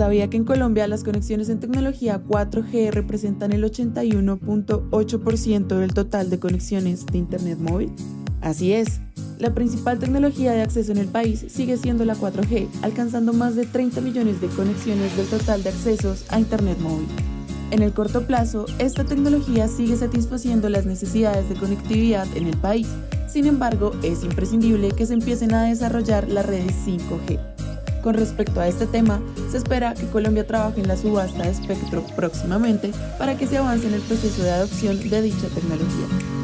¿Sabía que en Colombia las conexiones en tecnología 4G representan el 81.8% del total de conexiones de Internet móvil? Así es, la principal tecnología de acceso en el país sigue siendo la 4G, alcanzando más de 30 millones de conexiones del total de accesos a Internet móvil. En el corto plazo, esta tecnología sigue satisfaciendo las necesidades de conectividad en el país. Sin embargo, es imprescindible que se empiecen a desarrollar las redes 5G. Con respecto a este tema, se espera que Colombia trabaje en la subasta de espectro próximamente para que se avance en el proceso de adopción de dicha tecnología.